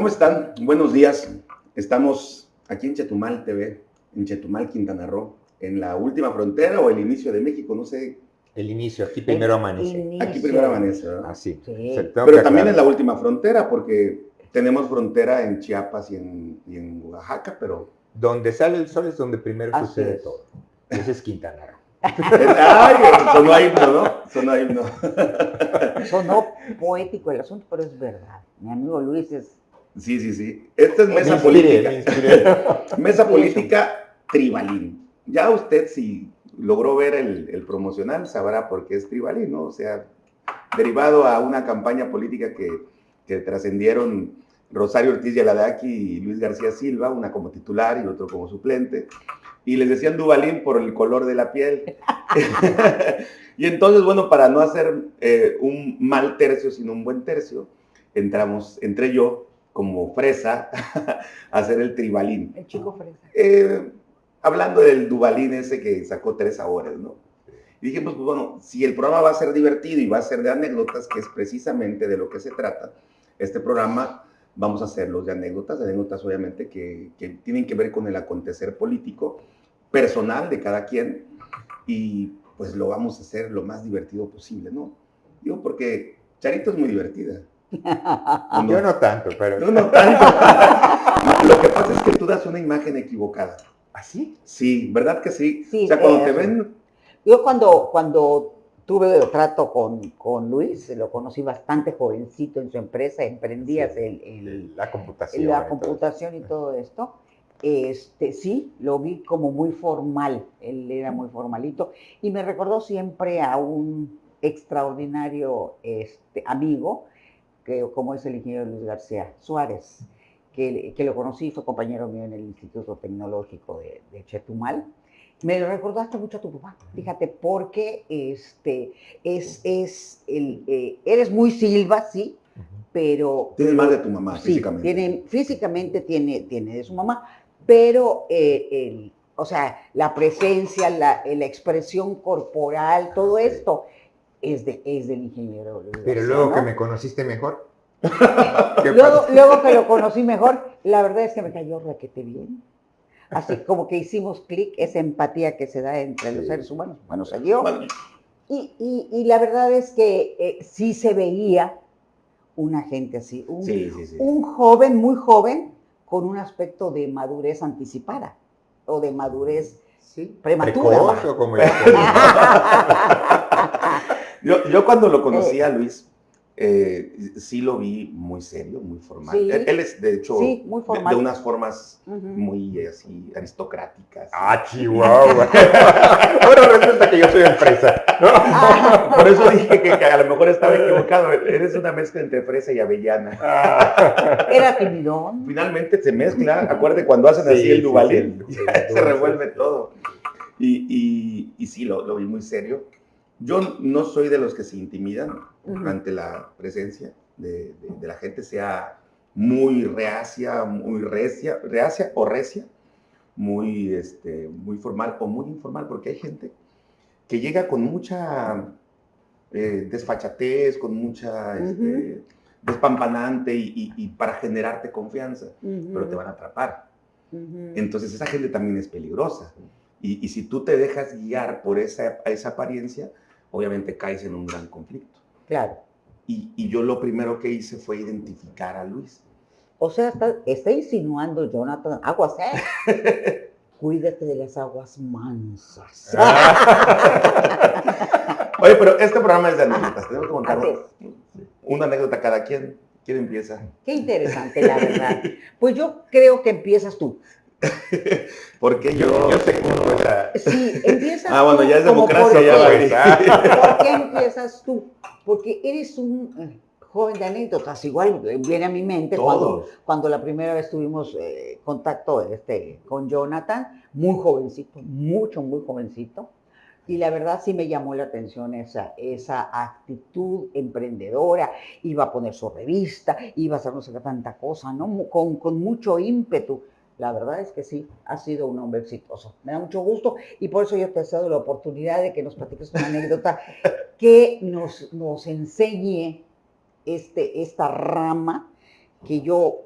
¿Cómo están? Buenos días. Estamos aquí en Chetumal TV, en Chetumal, Quintana Roo, en la última frontera o el inicio de México, no sé. El inicio, aquí primero amanece. Aquí primero amanece, ¿verdad? Así. Sí. Pero también en la última frontera, porque tenemos frontera en Chiapas y en, Oaxaca, pero... Donde sale el sol es donde primero sucede todo. Ese es Quintana Roo. Ay, sonó himno, ¿no? Sonó himno. Sonó poético el asunto, pero es verdad. Mi amigo Luis es... Sí, sí, sí. Esta es mesa política. mesa política tribalín. Ya usted si logró ver el, promocional sabrá por qué es tribalín, ¿no? O sea, derivado a una campaña política que, que trascendieron Rosario Ortiz Yaladaki y Luis García Silva, una como titular y otro como suplente y les decían Dubalín por el color de la piel. y entonces, bueno, para no hacer eh, un mal tercio, sino un buen tercio, entramos, entré yo como fresa a hacer el tribalín. El chico fresa. Eh, hablando del Dubalín ese que sacó tres sabores, ¿no? Y dije, pues, bueno, si el programa va a ser divertido y va a ser de anécdotas, que es precisamente de lo que se trata, este programa vamos a hacerlos de anécdotas, anécdotas obviamente que, que, tienen que ver con el acontecer político, personal de cada quien, y pues lo vamos a hacer lo más divertido posible, ¿no? Digo, porque Charito es muy divertida. Yo no tanto, pero... Yo no tanto. lo que pasa es que tú das una imagen equivocada. ¿Así? ¿Ah, sí, ¿verdad que sí? sí o sea, cuando te ven... Yo cuando, cuando tuve trato con, con, Luis, lo conocí bastante jovencito en su empresa, emprendías el, la computación. La computación y todo esto. Este, sí, lo vi como muy formal, él era muy formalito y me recordó siempre a un extraordinario este, amigo, que, como es el ingeniero Luis García Suárez, que, que lo conocí, fue compañero mío en el Instituto Tecnológico de, de Chetumal. Me recordaste mucho a tu papá, fíjate, porque este, es, es el, eh, eres muy Silva, sí, pero... Tienes más de tu mamá, físicamente. Tiene, físicamente tiene, tiene de su mamá, pero, eh, el, o sea, la presencia, la, la, expresión corporal, todo esto es, de, es del ingeniero. Pero luego que me conociste mejor. luego, luego que lo conocí mejor, la verdad es que me cayó raquete bien así como que hicimos clic, esa empatía que se da entre los seres humanos. Bueno, se dio. Y, y, la verdad es que eh, sí se veía una gente así, un, un, joven, muy joven, con un aspecto de madurez anticipada o de madurez prematura. como yo, yo cuando lo conocí a eh, Luis, eh, sí lo vi muy serio, muy formal. Él, es, de hecho, de, unas formas muy así aristocráticas. Ah, chihuahua. bueno, resulta que yo soy empresa. Por eso dije que, a lo mejor estaba equivocado. Eres una mezcla entre fresa y avellana. Ah. Era timidón. Finalmente se mezcla. Acuérdate cuando hacen así el duvalín, se revuelve todo. Y, y, sí, lo, lo vi muy serio. Yo no soy de los que se intimidan ante la presencia de, la gente, sea muy reacia, muy recia, reacia o recia, muy, este, muy formal o muy informal, porque hay gente que llega con mucha eh, desfachatez, con mucha este, despampanante y, para generarte confianza, pero te van a atrapar. Entonces esa gente también es peligrosa. Y, si tú te dejas guiar por esa, esa apariencia, obviamente caes en un gran conflicto. Claro. Y, yo lo primero que hice fue identificar a Luis. O sea, está, insinuando Jonathan, aguas, ¿eh? Cuídate de las aguas mansas. Ah. Oye, pero este programa es de anécdotas. Tenemos que contar una anécdota cada quien. ¿Quién empieza? Qué interesante, la verdad. Pues yo creo que empiezas tú. Porque yo, yo sé cómo Sí, empiezas Ah, bueno, ya es democracia, ya va. ¿Por qué empiezas tú? Porque eres un eh, joven de anécdotas, igual viene a mi mente cuando, cuando, la primera vez tuvimos eh, contacto este, con Jonathan, muy jovencito, mucho, muy jovencito. Y la verdad sí me llamó la atención esa, esa actitud emprendedora. Iba a poner su revista, iba a hacer no sé qué tanta cosa, ¿no? Con, con mucho ímpetu. La verdad es que sí, ha sido un hombre exitoso. Me da mucho gusto y por eso yo te he dado la oportunidad de que nos platiques una anécdota que nos, nos enseñe este, esta rama que yo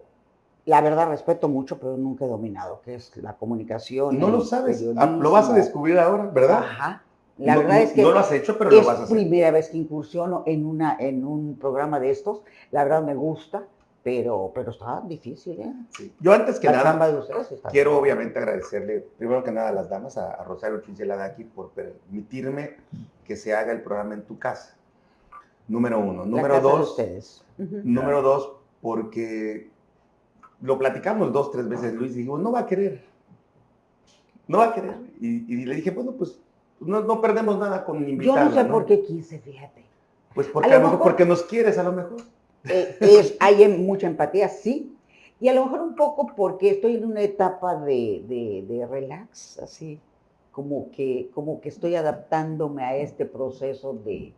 la verdad respeto mucho, pero nunca he dominado, que es la comunicación. No lo sabes, ah, lo vas a descubrir ahora, ¿verdad? Ajá. La verdad es que no lo has hecho, pero lo vas a hacer. Es primera vez que incursiono en una en un programa de estos. La verdad me gusta, pero pero está difícil, ¿eh? Yo antes que nada quiero obviamente agradecerle primero que nada a las damas, a, Rosario aquí por permitirme que se haga el programa en tu casa. Número uno. Número dos. ustedes. Número dos, porque lo platicamos dos, tres veces, Luis, y dijo, no va a querer. No va a querer. Y, le dije, bueno, pues no, perdemos nada con invitarla. Yo no sé por qué quise, fíjate. Pues porque, a lo mejor, porque nos quieres, a lo mejor. Eh, es, hay mucha empatía, sí. Y a lo mejor un poco porque estoy en una etapa de, de, de relax, así, como que, como que estoy adaptándome a este proceso de,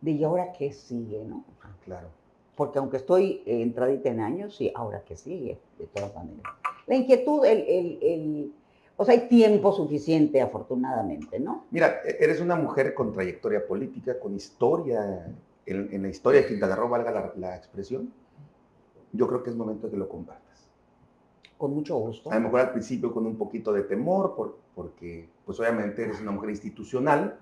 de ¿y ahora qué sigue? ¿no? Claro. Porque aunque estoy entradita en años, y ahora qué sigue, de todas maneras. La inquietud, el, el, el, o sea, hay tiempo suficiente, afortunadamente, ¿no? Mira, e-, eres una mujer con trayectoria política, con historia, en, la historia de Quintana Roo, valga la, la expresión. Yo creo que es momento de que lo compartas. Con mucho gusto. A lo mejor al principio con un poquito de temor, por, porque pues obviamente eres una mujer institucional,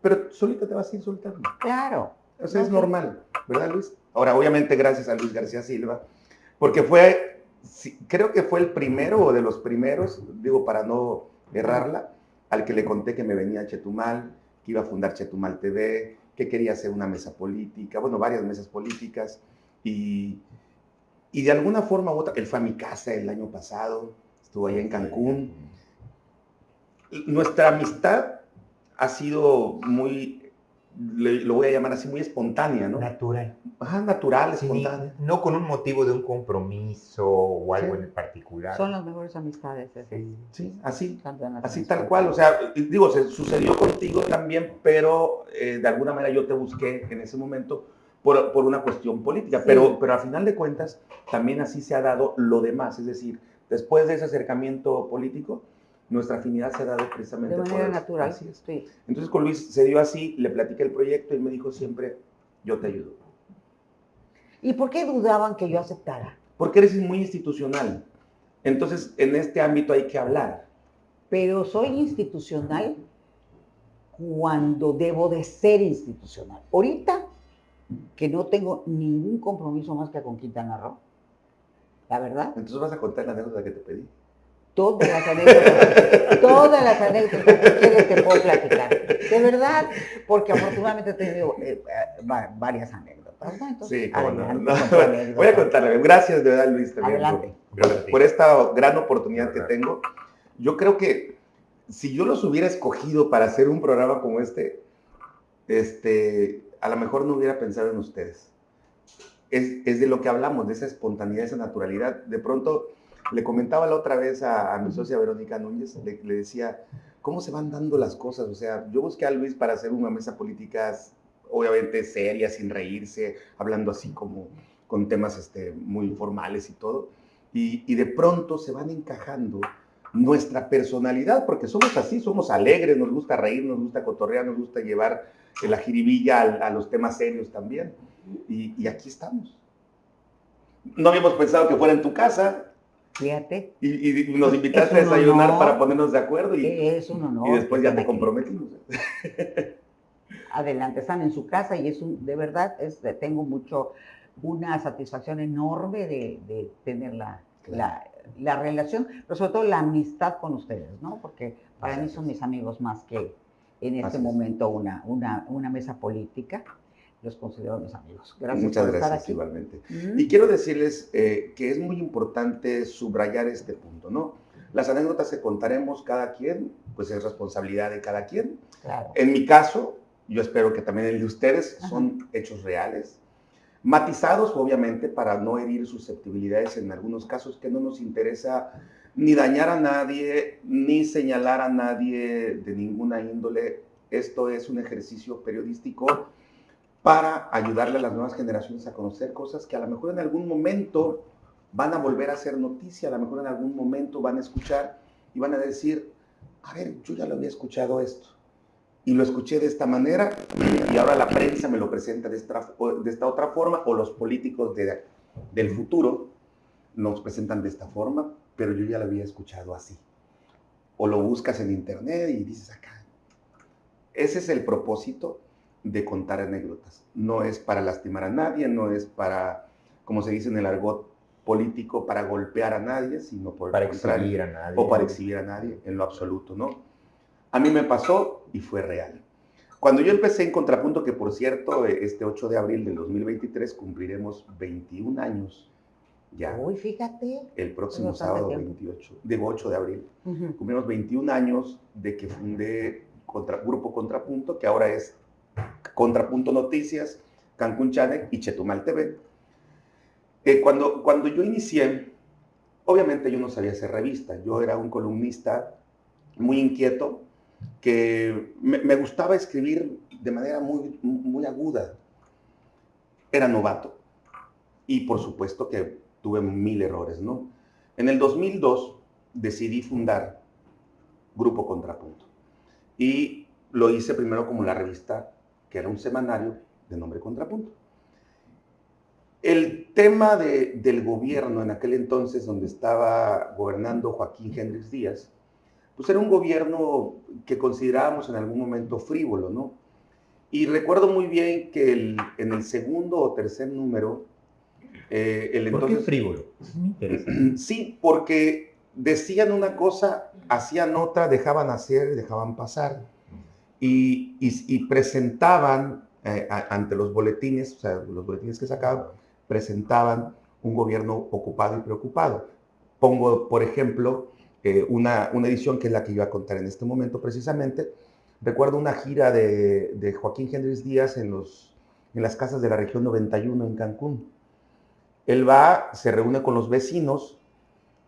pero solita te vas a ir soltando. Claro. O sea, es normal, ¿verdad, Luis? Ahora, obviamente, gracias a Luis García Silva, porque fue, creo que fue el primero o de los primeros, digo, para no errarla, al que le conté que me venía a Chetumal, que iba a fundar Chetumal TV, que quería hacer una mesa política, bueno, varias mesas políticas, y, y de alguna forma u otra, él fue a mi casa el año pasado, estuvo allá en Cancún. Nuestra amistad ha sido muy, lo voy a llamar así, muy espontánea, ¿no? Natural. Ajá, natural, espontánea. No con un motivo de un compromiso o algo en particular. Son las mejores amistades. Sí, sí así, así tal cual. O sea, digo, se sucedió contigo también, pero eh, de alguna manera yo te busqué en ese momento por, por una cuestión política. Pero, pero a final de cuentas, también así se ha dado lo demás. Es decir, después de ese acercamiento político, nuestra afinidad se ha dado precisamente de manera natural. Así Entonces con Luis se dio así, le platiqué el proyecto y me dijo siempre, yo te ayudo. ¿Y por qué dudaban que yo aceptara? Porque eres muy institucional. Entonces en este ámbito hay que hablar. Pero soy institucional cuando debo de ser institucional. Ahorita que no tengo ningún compromiso más que con Quintana Roo, la verdad. Entonces vas a contar la anécdota que te pedí todas las anécdotas, todas las anécdotas que quieres te puedo platicar. De verdad, porque afortunadamente he tenido eh, eh, varias anécdotas. sí, como no, Voy a contarle. Gracias de verdad, Luis, también por, esta gran oportunidad que tengo. Yo creo que si yo los hubiera escogido para hacer un programa como este, este, a lo mejor no hubiera pensado en ustedes. Es, es de lo que hablamos, de esa espontaneidad, esa naturalidad. De pronto le comentaba la otra vez a, mi socia Verónica Núñez, le, decía, ¿cómo se van dando las cosas? O sea, yo busqué a Luis para hacer una mesa política, obviamente seria, sin reírse, hablando así como con temas este, muy formales y todo. Y, de pronto se van encajando nuestra personalidad, porque somos así, somos alegres, nos gusta reír, nos gusta cotorrear, nos gusta llevar la jiribilla a, los temas serios también. Y, y, aquí estamos. No habíamos pensado que fuera en tu casa, Fíjate. Y, nos invitaste a desayunar para ponernos de acuerdo y, es un honor, y después ya te comprometimos. Adelante, están en su casa y es un, de verdad, es, tengo mucho, una satisfacción enorme de, tener la, la, relación, pero sobre todo la amistad con ustedes, ¿no? Porque para mí son mis amigos más que en este momento una, una, una mesa política los considero mis amigos. Gracias Muchas por gracias, estar aquí. igualmente. Y quiero decirles eh, que es muy importante subrayar este punto, ¿no? Las anécdotas que contaremos cada quien, pues es responsabilidad de cada quien. Claro. En mi caso, yo espero que también el de ustedes, son hechos reales, matizados obviamente para no herir susceptibilidades en algunos casos que no nos interesa ni dañar a nadie, ni señalar a nadie de ninguna índole. Esto es un ejercicio periodístico para ayudarle a las nuevas generaciones a conocer cosas que a lo mejor en algún momento van a volver a ser noticia, a lo mejor en algún momento van a escuchar y van a decir, a ver, yo ya lo había escuchado esto y lo escuché de esta manera y ahora la prensa me lo presenta de esta, de esta otra forma o los políticos de, del futuro nos presentan de esta forma, pero yo ya lo había escuchado así. O lo buscas en internet y dices acá. Ese es el propósito de contar anécdotas. No es para lastimar a nadie, no es para, como se dice en el argot político, para golpear a nadie, sino por para exhibir a nadie. O para exhibir a nadie, en lo absoluto, ¿no? A mí me pasó y fue real. Cuando yo empecé en Contrapunto, que por cierto, este 8 de abril del 2023 cumpliremos 21 años ya. Uy, fíjate. El próximo sábado 28, de 8 de abril. Cumplimos 21 años de que fundé contra, Grupo Contrapunto, que ahora es Contrapunto Noticias, Cancún Channel y Chetumal TV. Eh, cuando, cuando yo inicié, obviamente yo no sabía hacer revista, yo era un columnista muy inquieto, que me, gustaba escribir de manera muy, muy aguda. Era novato y por supuesto que tuve mil errores, ¿no? En el 2002 decidí fundar Grupo Contrapunto y lo hice primero como la revista, que era un semanario de nombre Contrapunto. El tema del gobierno en aquel entonces, donde estaba gobernando Joaquín Hendrix Díaz, pues era un gobierno que considerábamos en algún momento frívolo, ¿no? Y recuerdo muy bien que en el segundo o tercer número, eh, el entonces... ¿Por qué frívolo? Sí, porque decían una cosa, hacían otra, dejaban hacer, dejaban pasar. Y, presentaban eh, ante los boletines, o sea, los boletines que sacaban, presentaban un gobierno ocupado y preocupado. Pongo, por ejemplo, eh, una, edición que es la que iba a contar en este momento precisamente. Recuerdo una gira de, Joaquín Hendrix Díaz en, en las casas de la región 91 en Cancún. Él va, se reúne con los vecinos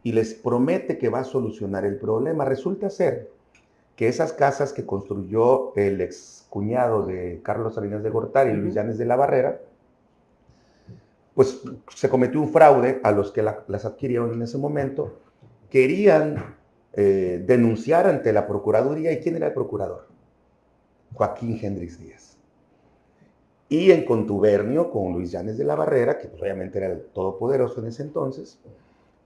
y les promete que va a solucionar el problema. Resulta ser que esas casas que construyó el ex cuñado de Carlos Salinas de Gortari y Luis Llanes de la Barrera, pues se cometió un fraude a los que las adquirieron en ese momento querían eh, denunciar ante la Procuraduría. ¿Y quién era el procurador? Joaquín Hendrix Díaz. Y en contubernio con Luis Llanes de la Barrera, que pues, obviamente era el todopoderoso en ese entonces,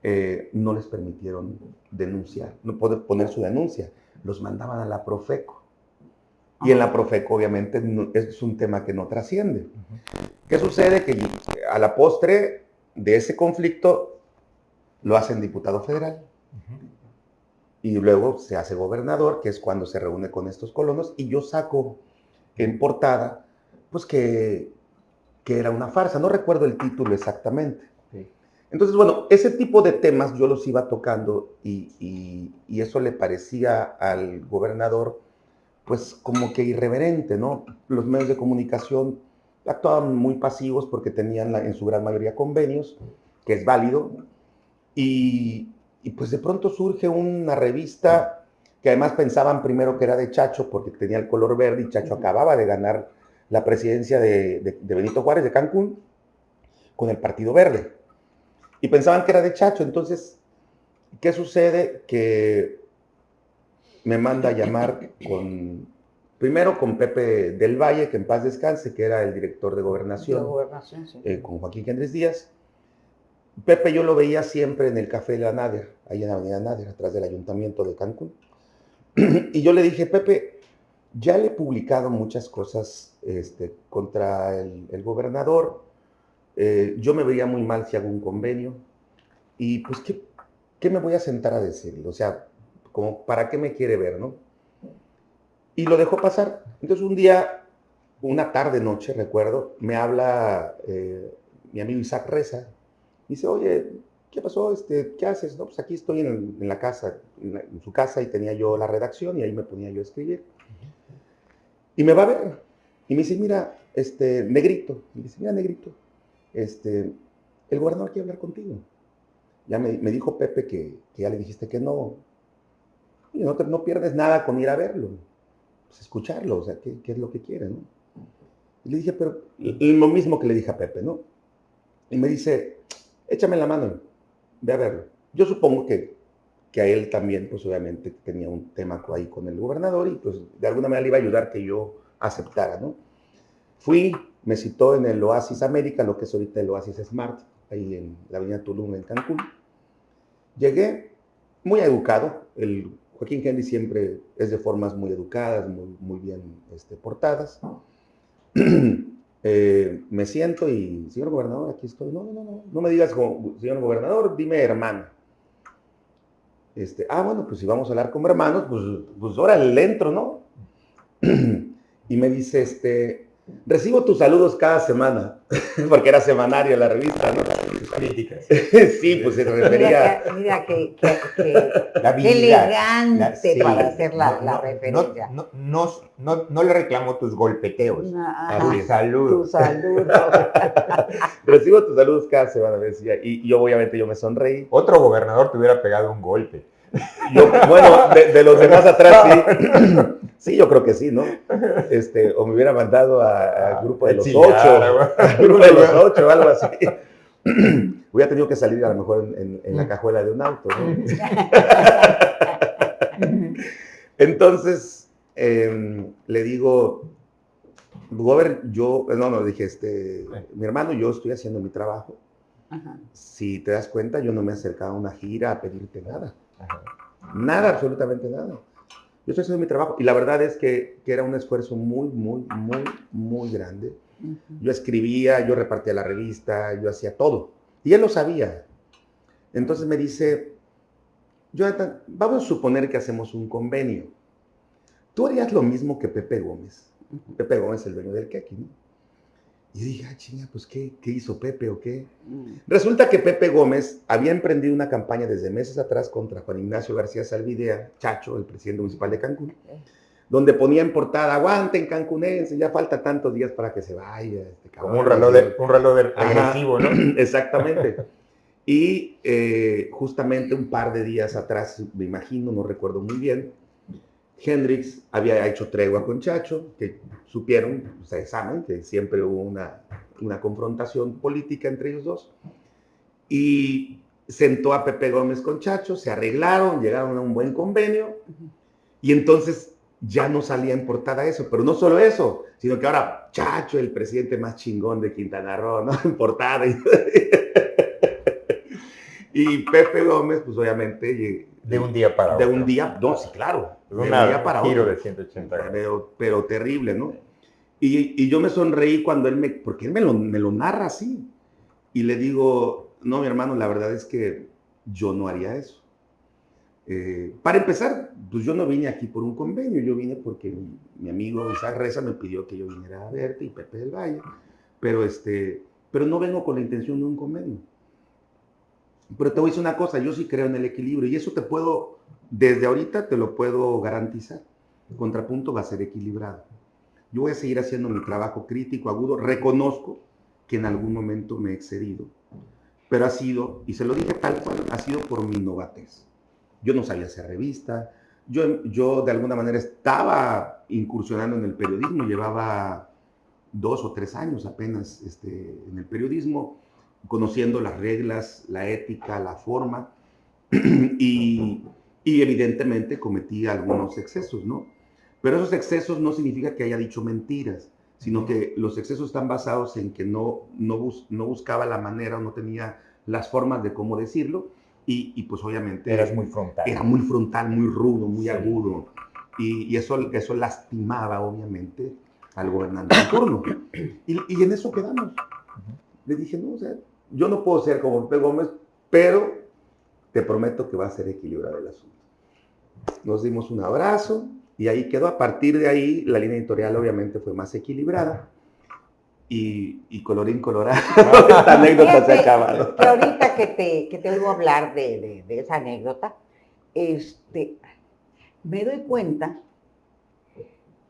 eh, no les permitieron denunciar, no poder poner su denuncia. Los mandaban a la Profeco. Y en la Profeco, obviamente, es un tema que no trasciende. ¿Qué sucede? Que a la postre de ese conflicto lo hacen diputado federal. Y luego se hace gobernador, que es cuando se reúne con estos colonos, y yo saco en portada, pues que, que era una farsa. No recuerdo el título exactamente. Entonces, bueno, ese tipo de temas yo los iba tocando y, y, eso le parecía al gobernador, pues como que irreverente, ¿no? Los medios de comunicación actuaban muy pasivos porque tenían en su gran mayoría convenios, que es válido, y, y pues de pronto surge una revista que además pensaban primero que era de Chacho porque tenía el color verde y Chacho acababa de ganar la presidencia de, Benito Juárez de Cancún con el Partido Verde. Y pensaban que era de Chacho. Entonces, ¿qué sucede? Que me manda a llamar con, primero con Pepe del Valle, que en paz descanse, que era el director de gobernación, eh, con Joaquín Andrés Díaz. Pepe yo lo veía siempre en el Café de la Nader, ahí en la Avenida Nader, atrás del Ayuntamiento de Cancún. y yo le dije, Pepe, ya le he publicado muchas cosas este, contra el, gobernador. Eh, yo me veía muy mal si hago un convenio. Y pues, ¿qué, ¿qué, me voy a sentar a decirle? O sea, como, ¿para qué me quiere ver, no? Y lo dejó pasar. Entonces un día, una tarde, noche, recuerdo, me habla eh, mi amigo Isaac Reza, dice, oye, ¿qué pasó? Este, ¿Qué haces? No, pues aquí estoy en, la casa, en, su casa y tenía yo la redacción y ahí me ponía yo a escribir. Y me va a ver y me dice, mira, este, negrito, y dice, mira, negrito, este, el gobernador quiere hablar contigo. Ya me, dijo Pepe que, ya le dijiste que no. No, no pierdes nada con ir a verlo, pues escucharlo, o sea, ¿qué, qué es lo que quiere, no? Y le dije, pero lo mismo que le dije a Pepe, ¿no? Y me dice, échame la mano, ve a verlo. Yo supongo que, que a él también, pues obviamente tenía un tema ahí con el gobernador y pues de alguna manera le iba a ayudar que yo aceptara, ¿no? Fui, me citó en el Oasis América, lo que es ahorita el Oasis Smart, ahí en la avenida Tulum, en Cancún. Llegué muy educado, el Joaquín Henry siempre es de formas muy educadas, muy, bien este, portadas. Eh, me siento y, señor gobernador, aquí estoy. No, no, no, no, me digas, señor gobernador, dime hermano. Este, ah, bueno, pues si vamos a hablar como hermanos, pues, pues ahora le entro, ¿no? y me dice, este, Recibo tus saludos cada semana, porque era semanario la revista, ¿no? críticas. sí, pues se refería. Mira, que, la elegante para hacer la, referencia. No, no, no, le reclamo tus golpeteos. Tus saludos. Tus saludos. Recibo tus saludos cada semana, decía. Y, yo, obviamente, yo me sonreí. Otro gobernador te hubiera pegado un golpe. Bueno, de, los demás atrás sí. Sí, yo creo que sí, ¿no? Este, o me hubiera mandado al grupo de los ocho. Al grupo de los ocho, algo así. Hubiera tenido que salir a lo mejor en, la mm. cajuela de un auto, ¿no? Entonces, em, le digo, Gober, yo, no, no, dije, este, mi hermano, yo estoy haciendo mi trabajo. Si te das cuenta, yo no me he acercado a una gira a pedirte nada. Nada, absolutamente nada. Yo estoy haciendo mi trabajo y la verdad es que, era un esfuerzo muy, muy, muy, muy grande. Yo escribía, yo repartía la revista, yo hacía todo. Y él lo sabía. Entonces me dice, Jonathan, vamos a suponer que hacemos un convenio. Tú harías lo mismo que Pepe Gómez. Pepe Gómez, el dueño del Keki, ¿no? Y dije, ah, chinga, pues ¿qué, ¿qué hizo Pepe o qué? Mm. Resulta que Pepe Gómez había emprendido una campaña desde meses atrás contra Juan Ignacio García Salvidea, Chacho, el presidente municipal de Cancún, donde ponía en portada, aguanten cancunense, ya falta tantos días para que se vaya. Este Como un reloj, de, un reloj agresivo, ¿no? Exactamente. y eh, justamente un par de días atrás, me imagino, no recuerdo muy bien, Hendrix había hecho tregua con Chacho, que supieron, ustedes saben, que siempre hubo una, confrontación política entre ellos dos. Y sentó a Pepe Gómez con Chacho, se arreglaron, llegaron a un buen convenio. Y entonces ya no salía en portada eso, pero no solo eso, sino que ahora Chacho, el presidente más chingón de Quintana Roo, ¿no? En portada. Y, Pepe Gómez, pues obviamente... De un día para De un día, no, sí, claro un día para giro de 180 Pero, pero terrible, ¿no? Y, y, yo me sonreí cuando él me, porque él me lo, me lo narra así. Y le digo, no, mi hermano, la verdad es que yo no haría eso. Eh, para empezar, pues yo no vine aquí por un convenio, yo vine porque mi, amigo Isaac Reza me pidió que yo viniera a verte y Pepe del Valle, pero, este, pero no vengo con la intención de un convenio. Pero te voy a decir una cosa, yo sí creo en el equilibrio y eso te puedo desde ahorita te lo puedo garantizar. El contrapunto va a ser equilibrado. Yo voy a seguir haciendo mi trabajo crítico, agudo. Reconozco que en algún momento me he excedido, pero ha sido, y se lo dije tal cual, ha sido por mi novatez. Yo no sabía hacer revista, yo, yo de alguna manera estaba incursionando en el periodismo, llevaba dos o tres años apenas este, en el periodismo, conociendo las reglas, la ética, la forma, y y evidentemente cometí algunos excesos, ¿no? Pero esos excesos no significa que haya dicho mentiras, sino que los excesos están basados en que no, no, no buscaba la manera o no tenía las formas de cómo decirlo y, pues obviamente... Eras muy frontal. Era muy frontal, muy rudo, muy agudo y, eso, eso lastimaba obviamente al gobernante en turno. Y, y, en eso quedamos. Le dije, no, o sea, yo no puedo ser como Pepe Gómez, pero te prometo que va a ser equilibrado el asunto nos dimos un abrazo y ahí quedó. A partir de ahí, la línea editorial obviamente fue más equilibrada. Y, y colorín colorado, esta anécdota se ha acabado. ahorita que te, que te oigo hablar de, de, esa anécdota, este, me doy cuenta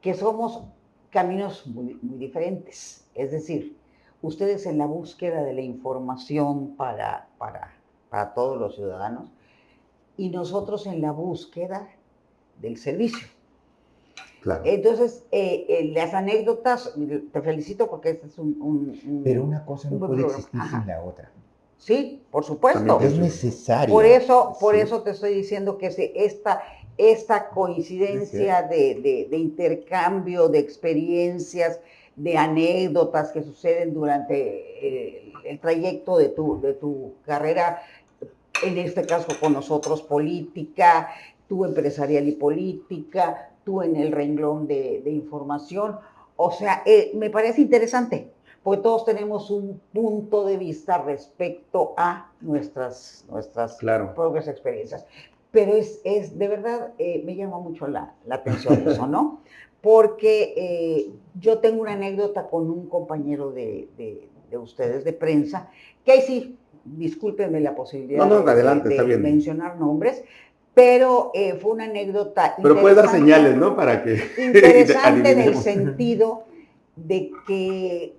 que somos caminos muy, muy, diferentes. Es decir, ustedes en la búsqueda de la información para, para, para todos los ciudadanos y nosotros en la búsqueda del servicio. Claro. Entonces, eh, eh, las anécdotas, te felicito porque este es un... Pero una cosa no puede existir sin la otra. Sí, por supuesto. Es necesario. Por eso, por eso te estoy diciendo que esta, esta coincidencia de, de, intercambio de experiencias, de anécdotas que suceden durante eh, el, trayecto de tu, de tu carrera, en este caso con nosotros política, tú empresarial y política, tú en el renglón de, información. O sea, eh, me parece interesante, porque todos tenemos un punto de vista respecto a nuestras, nuestras propias experiencias. Pero es, es de verdad, eh, me llama mucho la, la atención eso, ¿no? Porque eh, yo tengo una anécdota con un compañero de, de, ustedes de prensa, que ahí sí, discúlpenme la posibilidad de, mencionar nombres, pero eh, fue una anécdota. Pero puedes dar señales, ¿no? Para que. Interesante en el sentido de que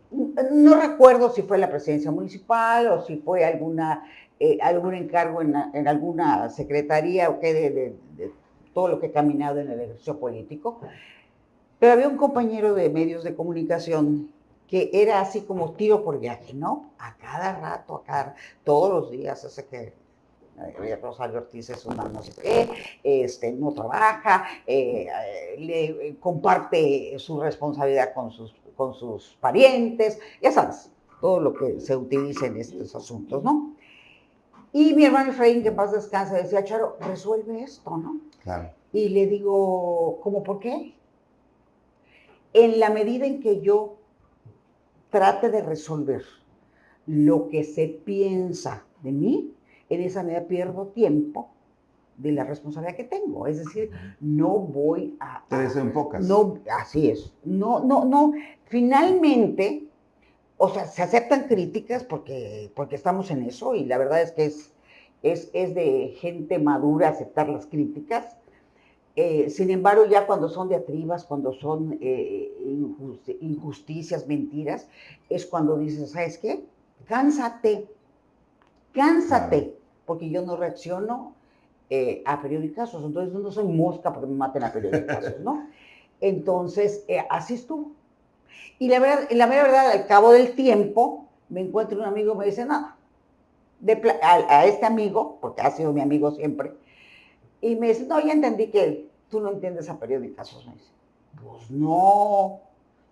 no recuerdo si fue la presidencia municipal o si fue alguna eh, algún encargo en, alguna secretaría o qué de, todo lo que he caminado en el ejercicio político. Pero había un compañero de medios de comunicación que era así como tiro por viaje, ¿no? A cada rato, a cada, todos los días, hace que eh, Rosario Ortiz es una no sé qué, este, no trabaja, eh, le comparte su responsabilidad con sus, con sus parientes, ya sabes, todo lo que se utiliza en estos asuntos, ¿no? Y mi hermano Efraín, que paz descansa, decía, Charo, resuelve esto, ¿no? Claro. Y le digo, ¿cómo por qué? En la medida en que yo trate de resolver lo que se piensa de mí, en esa medida pierdo tiempo de la responsabilidad que tengo. Es decir, no voy a... Te desenfocas. No, así es. No, no, no. Finalmente, o sea, se aceptan críticas porque, porque estamos en eso y la verdad es que es, es, es de gente madura aceptar las críticas. Eh, sin embargo, ya cuando son diatribas, cuando son eh, injusticias, mentiras, es cuando dices, ¿sabes qué? Cánsate, cánsate, porque yo no reacciono eh, a periodicazos, entonces no soy mosca porque me maten a periodicazos, ¿no? Entonces, así estuvo. Y la verdad, la verdad, al cabo del tiempo, me encuentro un amigo y me dice, no, a, este amigo, porque ha sido mi amigo siempre, y me dice, no, ya entendí que tú no entiendes a periódicos. Me dice, pues no,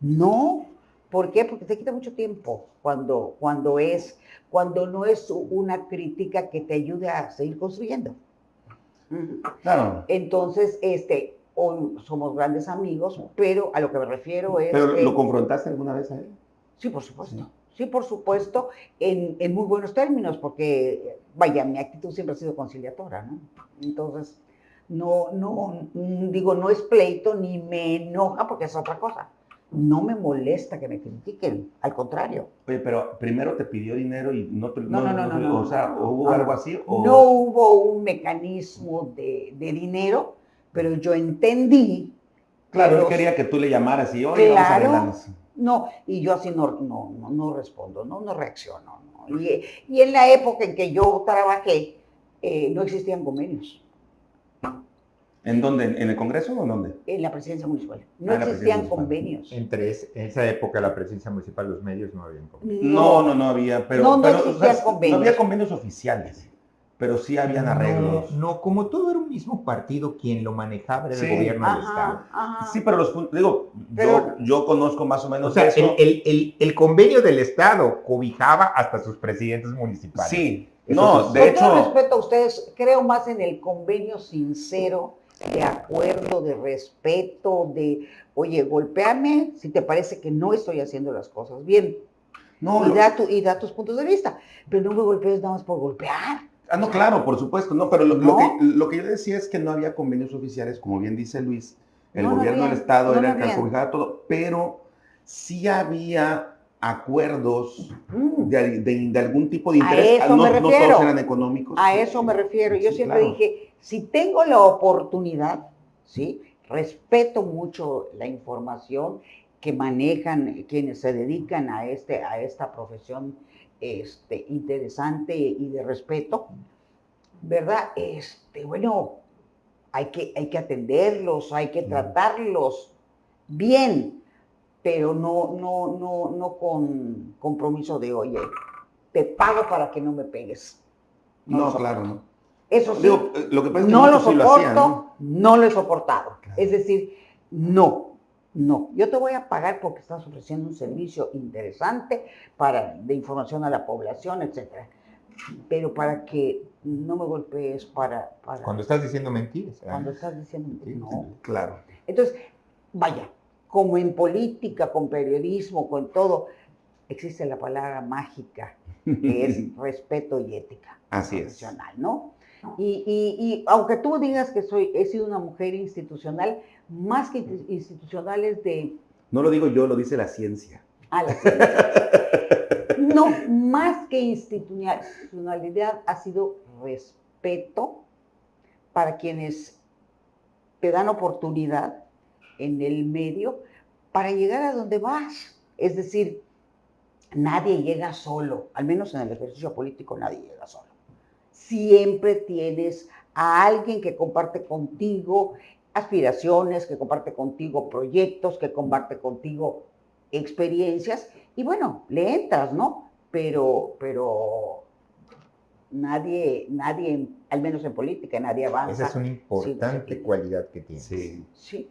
no. ¿Por qué? Porque te quita mucho tiempo cuando, cuando, es, cuando no es una crítica que te ayude a seguir construyendo. Claro. Entonces, este, hoy somos grandes amigos, pero a lo que me refiero es... ¿Pero lo confrontaste alguna vez a él? Sí, por supuesto. Sí, por supuesto, en, en, muy buenos términos, porque, vaya, mi actitud siempre ha sido conciliatora, ¿no? Entonces, no, no, digo, no es pleito ni me enoja porque es otra cosa. No me molesta que me critiquen, al contrario. Oye, pero primero te pidió dinero y no te... No, no, no, no, no, O sea, ¿hubo algo así? No hubo un mecanismo de, de dinero, pero yo entendí. Claro, él quería que tú le llamaras y, oye, claro, vamos a No, y yo así no, no, no, respondo, no, no reacciono. Y, y, en la época en que yo trabajé, eh, no existían convenios. ¿En dónde? ¿En el Congreso o en dónde? En la presidencia municipal. No ah, existían convenios. Entre esa época, la presidencia municipal, los medios no habían convenios. No, no, no había, pero, no, no, convenios. no había convenios oficiales pero sí habían arreglos. No, como todo era un mismo partido, quien lo manejaba era el gobierno del Estado. Sí, pero los digo, yo, conozco más o menos o sea, El, convenio del Estado cobijaba hasta sus presidentes municipales. Sí, no, de hecho. Con respeto a ustedes, creo más en el convenio sincero, de acuerdo, de respeto, de, oye, golpéame si te parece que no estoy haciendo las cosas bien. No, y, da y da tus puntos de vista, pero no me golpees nada más por golpear. Ah, no, claro, por supuesto, no, pero lo, que, lo, que, yo decía es que no había convenios oficiales, como bien dice Luis, el gobierno del Estado era el que todo, pero sí había acuerdos mm. de, algún tipo de interés, a eso no, no, todos eran económicos. A eso me refiero, yo siempre dije, si tengo la oportunidad, ¿sí? respeto mucho la información que manejan quienes se dedican a, este, a esta profesión este, interesante y de respeto, ¿verdad? Este, bueno, hay que, hay que atenderlos, hay que tratarlos bien, pero no, no, no, no con compromiso de, oye, te pago para que no me pegues. No, claro, no. Eso sí, lo que no lo soporto, ¿no? lo he soportado. Es decir, no, No, yo te voy a pagar porque estás ofreciendo un servicio interesante para, de información a la población, etcétera. Pero para que no me golpees, para... para cuando estás diciendo mentiras. ¿eh? Cuando estás diciendo mentiras, no. Claro. Entonces, vaya, como en política, con periodismo, con todo, existe la palabra mágica, que es respeto y ética. Así es. ¿no? Y, y, aunque tú digas que soy, he sido una mujer institucional, más que institucional es de... No lo digo yo, lo dice la ciencia. Ah, la ciencia. No, más que institucionalidad ha sido respeto para quienes te dan oportunidad en el medio para llegar a donde vas. Es decir, nadie llega solo, al menos en el ejercicio político nadie llega solo. Siempre tienes a alguien que comparte contigo aspiraciones, que comparte contigo proyectos, que comparte contigo experiencias y bueno, le entras, ¿no? Pero, pero nadie, nadie, al menos en política, nadie avanza. Esa es una importante cualidad que tiene. Sí. sí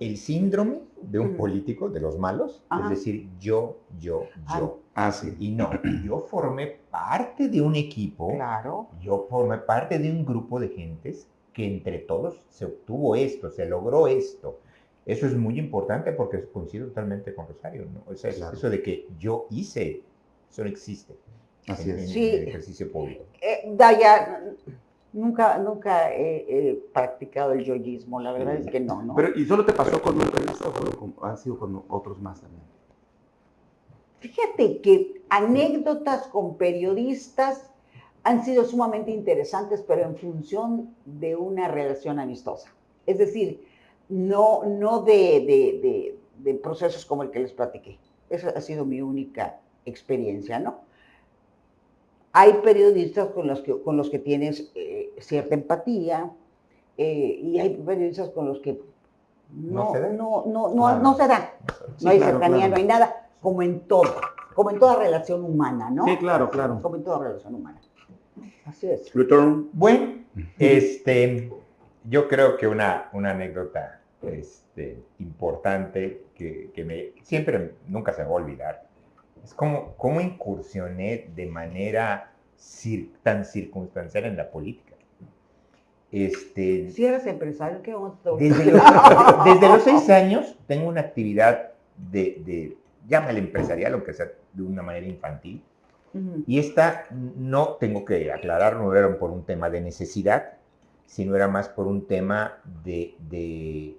el síndrome de un político, de los malos, es decir, yo, yo, yo. Ah, sí. Y no, yo formé parte de un equipo, claro. yo formé parte de un grupo de gentes que entre todos se obtuvo esto, se logró esto. Eso es muy importante porque coincido totalmente con Rosario, ¿no? Eso de que yo hice, eso no existe Así en, es. el ejercicio público. Eh, Daya, Nunca, nunca he, practicado el yoyismo, la verdad es que no, ¿no? Pero, ¿y solo te pasó con un o ha sido con otros más también? Fíjate que anécdotas con periodistas han sido sumamente interesantes, pero en función de una relación amistosa. Es decir, no, no de, de procesos como el que les platiqué. Esa ha sido mi única experiencia, ¿no? Hay periodistas con los que, con los que tienes eh, cierta empatía eh, y hay periodistas con los que no, no, no, no, no, se da. no hay cercanía, no hay nada, como en todo, como en toda relación humana, ¿no? Sí, claro, claro. Como en toda relación humana. Así es. Return. Bueno, este, yo creo que una, una anécdota este, importante que, que me, siempre, nunca se va a olvidar, es como, cómo incursioné de manera tan circunstancial en la política. Este, si eres empresario, ¿qué vamos desde, los, desde los seis años tengo una actividad de, de llámale empresarial, aunque sea de una manera infantil. Y esta no, tengo que aclarar, no era por un tema de necesidad, sino era más por un tema de, de,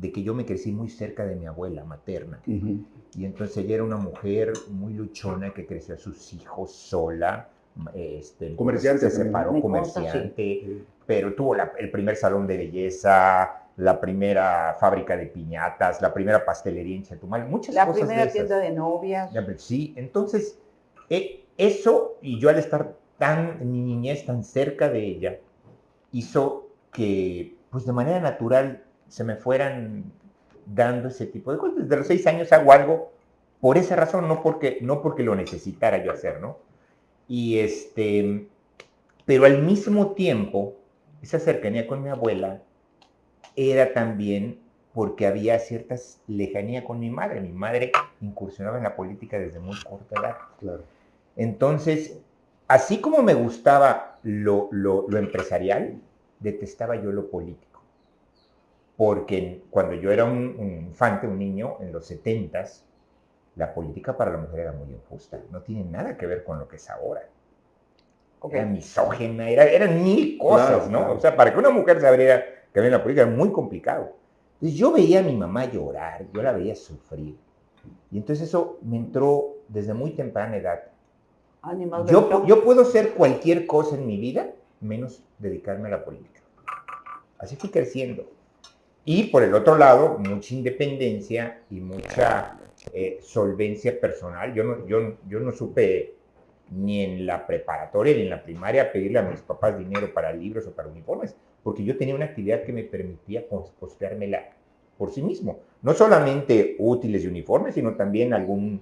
de que yo me crecí muy cerca de mi abuela materna. Y entonces ella era una mujer muy luchona que creció a sus hijos sola. Este, comerciante. Se separó comerciante, pero tuvo el primer salón de belleza, la primera fábrica de piñatas, la primera pastelería en Chetumal, muchas la cosas. La primera tienda de novias. Sí, entonces, eh, eso y yo al estar tan, en mi niñez tan cerca de ella, hizo que, pues de manera natural, se me fueran dando ese tipo de cosas. Desde los seis años hago algo por esa razón, no porque, no porque lo necesitara yo hacer, ¿no? Y este, pero al mismo tiempo, esa cercanía con mi abuela era también porque había cierta lejanía con mi madre. Mi madre incursionaba en la política desde muy corta edad. Claro. Entonces, así como me gustaba lo, lo, lo empresarial, detestaba yo lo político porque cuando yo era un, infante, un niño, en los 70 la política para la mujer era muy injusta. No tiene nada que ver con lo que es ahora. Era misógena, era, eran mil cosas, ¿no? O sea, para que una mujer se abriera que en la política era muy complicado. Entonces yo veía a mi mamá llorar, yo la veía sufrir. Y entonces eso me entró desde muy temprana edad. Yo, yo puedo ser cualquier cosa en mi vida, menos dedicarme a la política. Así fui creciendo. Y por el otro lado, mucha independencia y mucha eh, solvencia personal. Yo no, yo, yo no supe ni en la preparatoria ni en la primaria pedirle a mis papás dinero para libros o para uniformes, porque yo tenía una actividad que me permitía costeármela por sí mismo. No solamente útiles y uniformes, sino también algún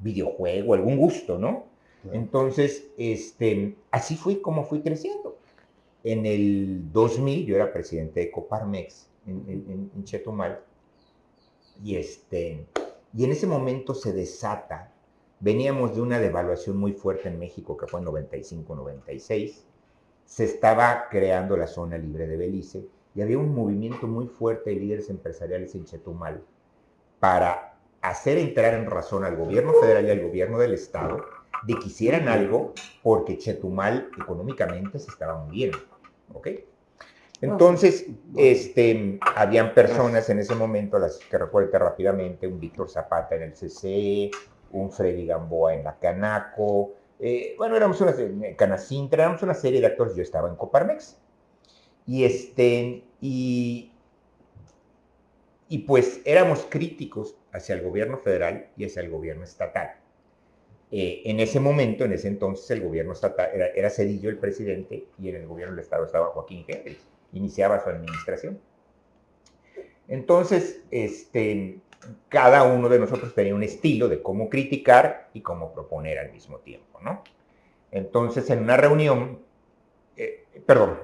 videojuego, algún gusto, ¿no? Entonces, este, así fui como fui creciendo. En el 2000 yo era presidente de Coparmex en, Chetumal. Y, este, y en ese momento se desata. Veníamos de una devaluación muy fuerte en México, que fue en 95-96. Se estaba creando la zona libre de Belice y había un movimiento muy fuerte de líderes empresariales en Chetumal para hacer entrar en razón al gobierno federal y al gobierno del estado de que hicieran algo porque Chetumal económicamente se estaba muriendo. ¿Ok? Entonces, este, habían personas en ese momento, las que recuerdo rápidamente, un Víctor Zapata en el CCE, un Freddy Gamboa en la Canaco, eh, bueno, éramos una Canacintra, éramos una serie de actores, yo estaba en Coparmex. Y este, y, y pues éramos críticos hacia el gobierno federal y hacia el gobierno estatal. Eh, en ese momento, en ese entonces, el gobierno estatal era, Cedillo el presidente y en el gobierno del estado estaba Joaquín Henry, iniciaba su administración. Entonces, este, cada uno de nosotros tenía un estilo de cómo criticar y cómo proponer al mismo tiempo, ¿no? Entonces, en una reunión, eh, perdón,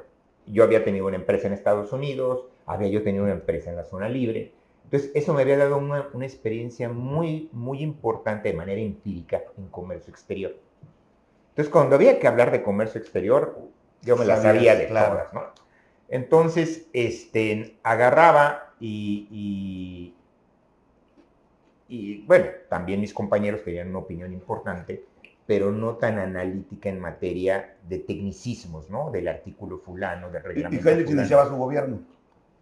yo había tenido una empresa en Estados Unidos, había yo tenido una empresa en la zona libre, entonces, eso me había dado una, experiencia muy, muy importante de manera empírica en comercio exterior. Entonces, cuando había que hablar de comercio exterior, yo me la sabía de todas, ¿no? Entonces, este, agarraba y, y, bueno, también mis compañeros tenían una opinión importante, pero no tan analítica en materia de tecnicismos, ¿no? Del artículo fulano, del reglamento. ¿Y, y iniciaba su gobierno?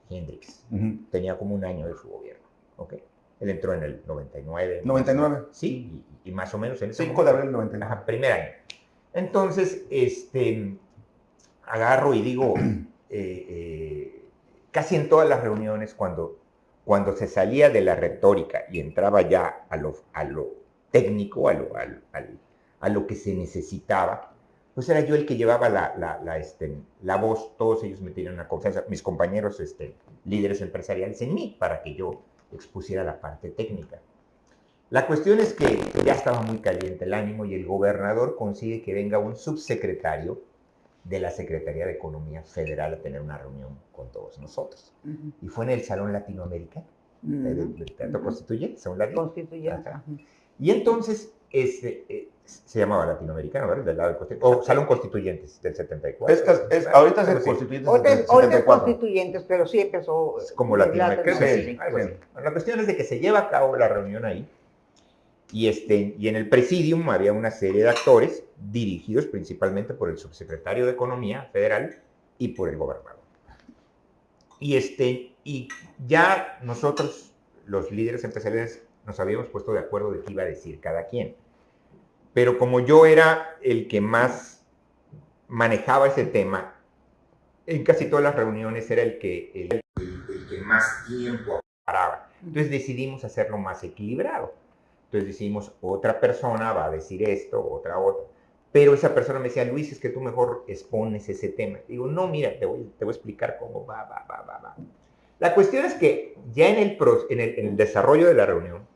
Hendrix. Tenía como un año de su gobierno. ¿ok? Él entró en el 99. 99. Sí, y, más o menos en ese 5 de abril 99. Ajá, primer año. Entonces, este, agarro y digo, eh, casi en todas las reuniones, cuando, cuando se salía de la retórica y entraba ya a lo, a lo técnico, a lo, a lo que se necesitaba, pues era yo el que llevaba la, la, este, la voz, todos ellos me tenían una confianza, mis compañeros este, líderes empresariales en mí, para que yo expusiera la parte técnica. La cuestión es que ya estaba muy caliente el ánimo y el gobernador consigue que venga un subsecretario de la Secretaría de Economía Federal a tener una reunión con todos nosotros. Y fue en el Salón Latinoamericano, del, Teatro Constituyente, Constituyente. Y entonces este, eh, se llamaba latinoamericano, ¿verdad? Del lado del o Salón Constituyentes del 74. Es, ahorita es el Constituyentes. Ahorita es Constituyentes, pero sí empezó. como latinoamericano. Sí, la cuestión es de que se lleva a cabo la reunión ahí. Y, este, y en el presidium había una serie de actores dirigidos principalmente por el subsecretario de Economía Federal y por el gobernador. Y, este, y ya nosotros, los líderes empresariales, nos habíamos puesto de acuerdo de qué iba a decir cada quien. Pero como yo era el que más manejaba ese tema, en casi todas las reuniones era el que, el, que más tiempo paraba. Entonces decidimos hacerlo más equilibrado. Entonces decidimos, otra persona va a decir esto, otra otra. Pero esa persona me decía, Luis, es que tú mejor expones ese tema. Digo, no, mira, te voy, te voy a explicar cómo va, va, va, va, va. La cuestión es que ya en el, en en el desarrollo de la reunión,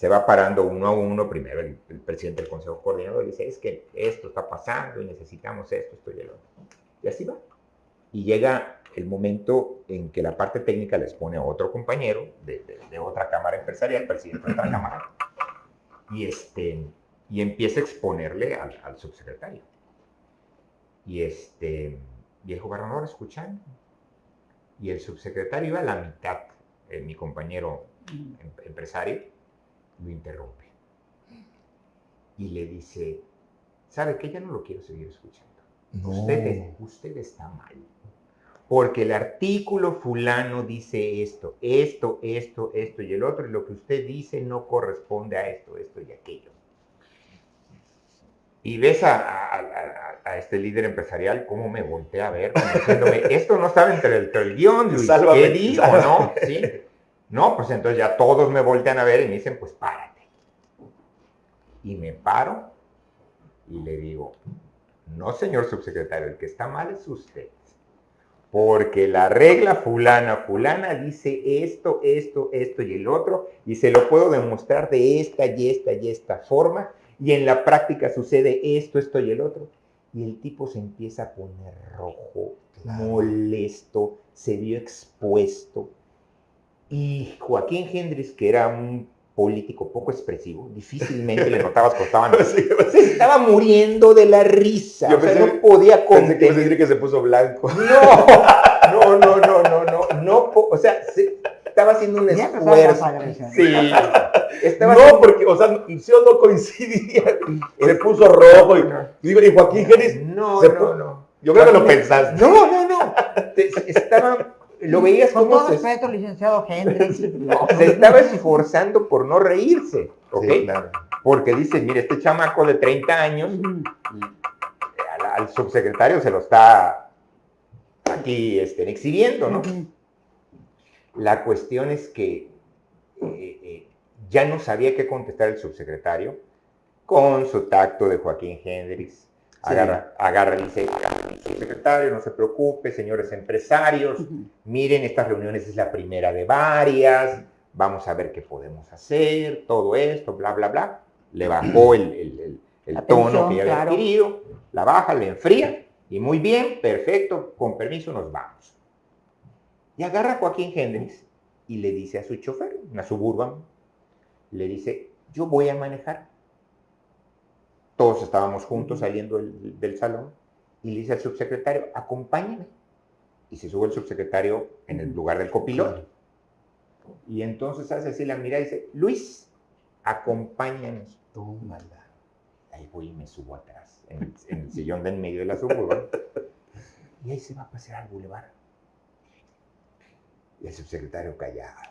se va parando uno a uno, primero el, presidente del Consejo Coordinador dice, es que esto está pasando y necesitamos esto, esto y el otro. Y así va. Y llega el momento en que la parte técnica les pone a otro compañero de, otra cámara empresarial, presidente de otra cámara, y, este, y empieza a exponerle al, subsecretario. Y, este, y el gobernador escuchando. Y el subsecretario iba a la mitad, eh, mi compañero em, empresario, lo interrumpe y le dice, ¿sabe que Ya no lo quiero seguir escuchando. Usted, usted está mal. Porque el artículo fulano dice esto, esto, esto, esto y el otro, y lo que usted dice no corresponde a esto, esto y aquello. Y ves a, este líder empresarial cómo me voltea a ver, diciéndome, esto no estaba entre el, el guion, Luis, ¿qué digo, no? ¿Sí? No, pues entonces ya todos me voltean a ver y me dicen, pues párate. Y me paro y le digo, no señor subsecretario, el que está mal es usted. Porque la regla fulana, fulana dice esto, esto, esto y el otro, y se lo puedo demostrar de esta y esta y esta forma, y en la práctica sucede esto, esto y el otro. Y el tipo se empieza a poner rojo, molesto, se vio expuesto Y Joaquín Hendrix, que era un político poco expresivo, difícilmente le notabas que estaban, se estaba muriendo de la risa, Yo pensé, no podía contener. que se puso blanco. No, no, no, no, no, no, no, o sea, estaba haciendo un esfuerzo. Sí. Estaba no, porque, o sea, yo no coincidía. Se puso rojo y, digo, y Joaquín Hendrix. No, no, no. Yo creo que lo pensaste. No, no, no. Estaba lo veías como... Con todo respeto, licenciado Hendrix. se estaba esforzando por no reírse, ¿ok? Porque dice, mire, este chamaco de 30 años, al, subsecretario se lo está aquí este, exhibiendo, ¿no? La cuestión es que eh, eh, ya no sabía qué contestar el subsecretario con su tacto de Joaquín Hendrix Agarra, agarra, dice, secretario, no se preocupe, señores empresarios, miren, estas reuniones es la primera de varias, vamos a ver qué podemos hacer, todo esto, bla, bla, bla. Le bajó el, tono que ya había adquirido, la baja, le enfría, y muy bien, perfecto, con permiso nos vamos. Y agarra a Joaquín Hendrix y le dice a su chofer, una suburban, le dice, yo voy a manejar, todos estábamos juntos saliendo del, salón y le dice al subsecretario, acompáñame. Y se sube el subsecretario en el lugar del copiloto. Y entonces hace así la mira y dice, Luis, acompáñanos. Tómala. Ahí voy y me subo atrás, en, el sillón de en medio de la suburban. Y ahí se va a pasear al bulevar. Y el subsecretario callado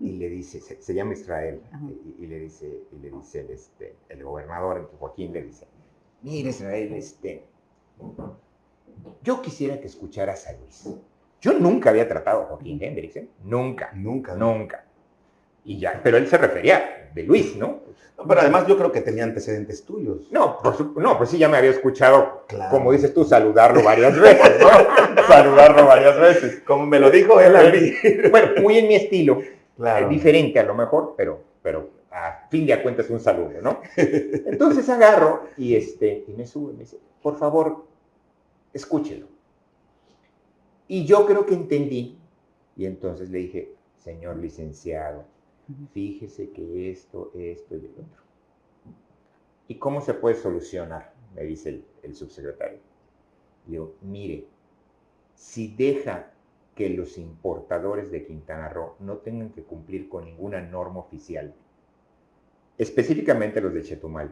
y le dice, se, llama Israel, y, le dice, y le dice el, este, el gobernador Joaquín, le dice, mire Israel, este, yo quisiera que escucharas a Luis. Yo nunca había tratado a Joaquín Hendrix, ¿eh? Nunca. Nunca. Nunca. Y ya, pero él se refería de Luis, ¿no? pero además yo creo que tenía antecedentes tuyos. No, no, pues sí, ya me había escuchado, como dices tú, saludarlo varias veces, ¿no? saludarlo varias veces. Como me lo dijo él a mí. bueno, muy en mi estilo. Claro. diferente a lo mejor, pero, pero a fin de cuentas un saludo, ¿no? Entonces agarro y, este, y me sube y me dice, por favor, escúchelo. Y yo creo que entendí. Y entonces le dije, señor licenciado, fíjese que esto, esto y el otro. ¿Y cómo se puede solucionar? Me dice el, subsecretario. Digo, mire, si deja que los importadores de Quintana Roo no tengan que cumplir con ninguna norma oficial, específicamente los de Chetumal,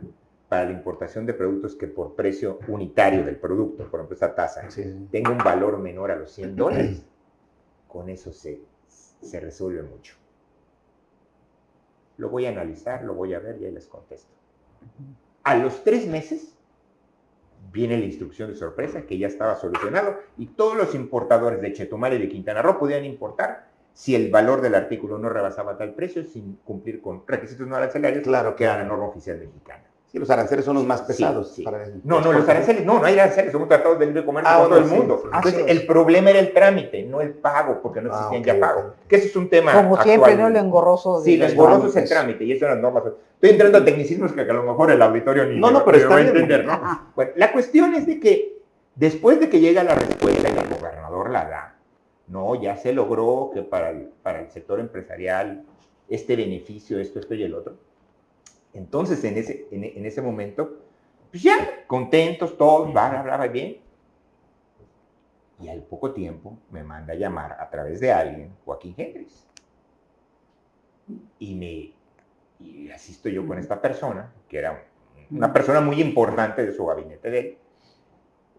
para la importación de productos que por precio unitario del producto, por ejemplo, esta tasa, tenga un valor menor a los 100 dólares, con eso se, se resuelve mucho. Lo voy a analizar, lo voy a ver y ahí les contesto. A los tres meses viene la instrucción de sorpresa que ya estaba solucionado y todos los importadores de Chetumal y de Quintana Roo podían importar si el valor del artículo no rebasaba tal precio sin cumplir con requisitos no arancelarios, claro que era la norma oficial mexicana. Sí, los aranceles son los más pesados. no, no, los aranceles, no, no hay aranceles, somos tratados de libre comercio ah, con todo el mundo. Entonces, el problema era el trámite, no el pago, porque no existía ya pago. Que eso es un tema Como siempre, ¿no? Lo engorroso. Sí, lo engorroso es el trámite, y eso eran normas. Estoy entrando a tecnicismos que a lo mejor el auditorio ni no, no, pero está va a entender, ¿no? Bueno, la cuestión es de que después de que llega la respuesta y el gobernador la da, no, ya se logró que para el, para el sector empresarial este beneficio, esto, esto y el otro entonces, en ese, en, ese momento, pues ya, contentos todos, bla, bla, bla, bien. Y al poco tiempo me manda a llamar a través de alguien, Joaquín Hendrix. Y me y asisto yo con esta persona, que era una persona muy importante de su gabinete de él,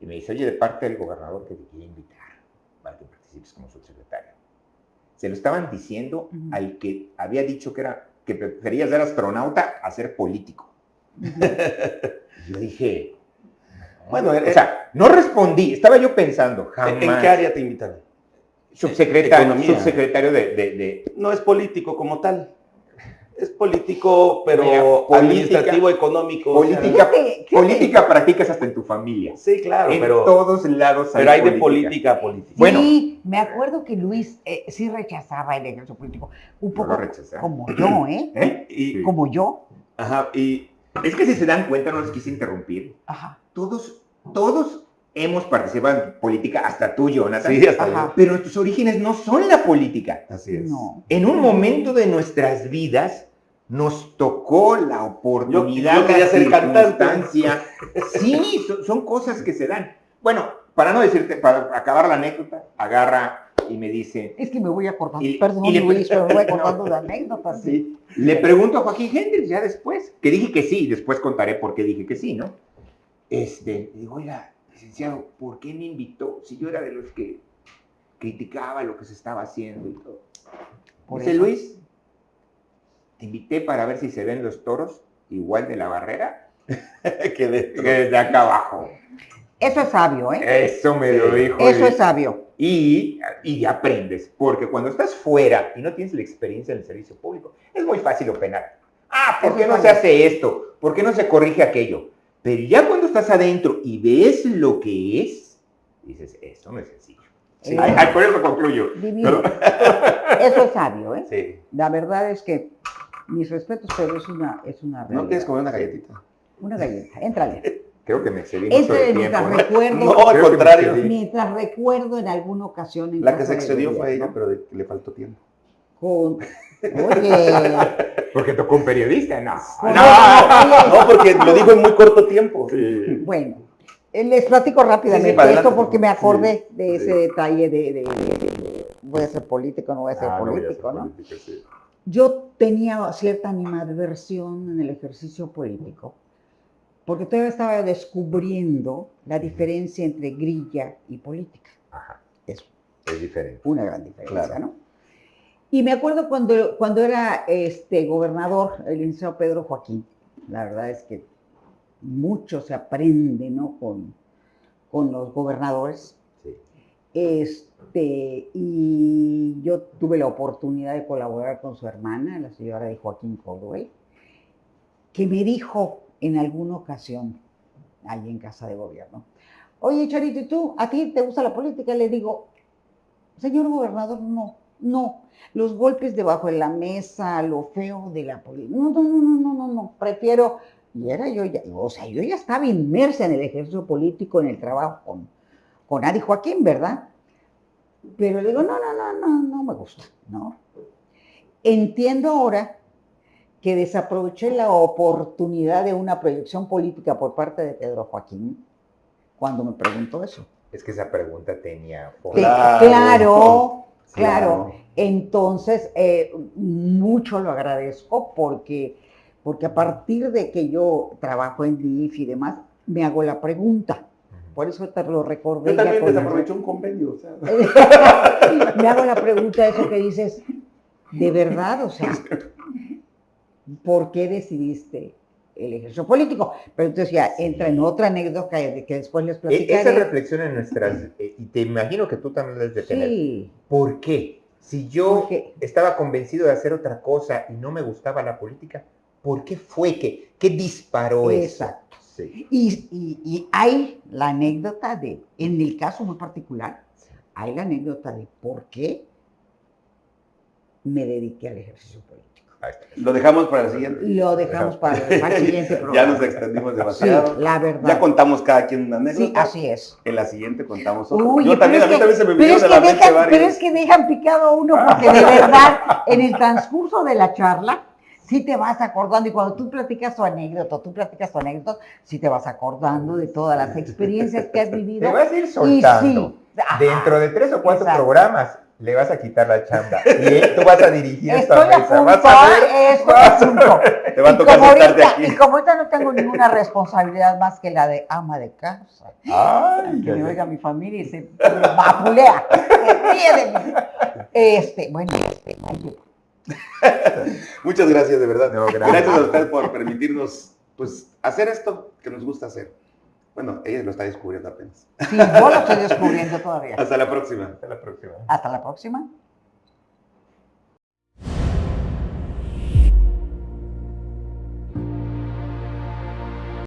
y me dice, oye, de parte del gobernador que te quiere invitar para que participes como subsecretario. Se lo estaban diciendo al que había dicho que era que prefería ser astronauta a ser político. yo dije, bueno, o sea, no respondí, estaba yo pensando, jamás. ¿En qué área te invitaron? Subsecretario, subsecretario de, No es político como tal. Es político, pero administrativo, económico. Política, política practicas hasta en tu familia. Sí, claro, en todos lados Pero hay de política a política. Bueno, sí, me acuerdo que Luis eh, sí rechazaba el egreso político. Un poco como yo, ¿eh? ¿Eh? Y, como yo. Ajá, y es que si se dan cuenta, no les quise interrumpir. Ajá. Todos, todos hemos participado en política, hasta tú, Jonathan. Sí, hasta yo. Pero nuestros orígenes no son la política. Así es. No. En un momento de nuestras vidas nos tocó la oportunidad, Yo- yo quería la ser cantante. circunstancia. Sí, son, son cosas que se dan. Bueno, para no decirte, para acabar la anécdota, agarra y me dice, Es que me voy acordando, Y- perdón y le- Luis, pero me voy No. acordando de anécdotas. sí. Sí. Le pregunto a Joaquín Hendrix ya después, que dije que sí, después contaré por qué dije que sí, ¿no? Este, digo, oiga, licenciado, ¿por qué me invitó? Si yo era de los que criticaba lo que se estaba haciendo y todo. Por Dice eso. Luis, te invité para ver si se ven los toros igual de la barrera que de- que desde acá abajo. Eso es sabio, ¿eh? Eso me lo dijo. Eso es sabio. Y, y aprendes, porque cuando estás fuera y no tienes la experiencia en el servicio público, es muy fácil openar. Ah, ¿por qué no se hace esto? ¿Por qué no se corrige aquello? Pero ya cuando estás adentro y ves lo que es, dices, esto no es sencillo. Sí. Ay, ay, por eso concluyo. Divino. Eso es sabio, ¿eh? Sí. La verdad es que mis respetos, pero es una, es una ¿No realidad. quieres comer una galletita? Una galleta, éntrale. Creo que me excedí mucho Este de mientras tiempo. ¿no? recuerdo, No, al contrario. mientras recuerdo en alguna ocasión en La que casa se excedió fue ella, pero de- le faltó tiempo. Con, oye, Porque tocó un periodista, no. con- no. No, porque lo dijo en muy corto tiempo. Sí. Bueno, eh, les platico rápidamente Sí, sí, para esto porque me acordé de Sí. ese detalle de, de- de- de- voy a ser político, no voy a ser Ah, no voy a ser político, ¿no? político, sí. Yo tenía cierta animadversión en el ejercicio político, porque todavía estaba descubriendo la diferencia entre grilla y política. Ajá, Es es diferente. una gran diferencia, Claro. ¿no? Y me acuerdo cuando, cuando era este gobernador, el licenciado Pedro Joaquín, la verdad es que mucho se aprende, ¿no? Con, con los gobernadores. Este, y yo tuve la oportunidad de colaborar con su hermana, la señora de Joaquín Cordwell, que me dijo en alguna ocasión, ahí en casa de gobierno, oye Charito, ¿y tú? ¿A ti te gusta la política? Le digo, señor gobernador, no, no, los golpes debajo de la mesa, lo feo de la política, no, no, no, no, no, no, no, prefiero, y era yo ya, o sea, yo ya estaba inmersa en el ejercicio político, en el trabajo con Adi Joaquín, ¿verdad? Pero le digo, no, no, no, no, no me gusta, ¿no? Entiendo ahora que desaproveché la oportunidad de una proyección política por parte de Pedro Joaquín cuando me preguntó eso. Es que esa pregunta tenía claro, claro. Claro. Entonces, eh, mucho lo agradezco porque, porque a partir de que yo trabajo en DIF y demás, me hago la pregunta. Por eso te lo recordé. Yo también desaproveché un convenio. O sea, me hago la pregunta de eso que dices, ¿de verdad? O sea, ¿por qué decidiste el ejercicio político? Pero entonces ya entra en otra anécdota que, que después les E- platicaré. Esa reflexión en nuestras, eh, y te imagino que tú también debes de tener. Sí, ¿Por qué? Si yo porque estaba convencido de hacer otra cosa y no me gustaba la política, ¿por qué fue que, qué disparó Exacto. Sí. Y, y- y hay la anécdota de, en el caso muy particular, hay la anécdota de por qué me dediqué al ejercicio político. Lo dejamos para el siguiente. Lo dejamos para, para el siguiente programa. Ya nos extendimos Sí, demasiado. la verdad. Ya contamos cada quien una anécdota. Sí, así es. En la siguiente contamos otra. Uy, Yo también, a mí que- también se me de que la mente dejan, pero es que dejan picado a uno porque de verdad, en el transcurso de la charla, sí te vas acordando y cuando tú platicas tu anécdota, tú platicas tu anécdota, sí te vas acordando de todas las experiencias que has Te vivido. vas a ir soltando. sí, ajá, Dentro de tres o cuatro Exacto. programas le vas a quitar la chamba. Y eh, tú vas a dirigir esta Estoy mesa. punto, Vas a ver. estoy a punto. Te va a Y tocar como, ahorita, aquí. y como ahorita no tengo ninguna responsabilidad más que la de ama de casa, Ay, que me oiga mi familia y se vapulea, se ríe de mí. Este, bueno, este, Muchas gracias, de verdad. No, gracias. gracias. a usted por permitirnos pues, hacer esto que nos gusta hacer. Bueno, ella lo está descubriendo apenas. sí, yo lo estoy descubriendo todavía. Hasta la próxima. Hasta la próxima. Hasta la próxima.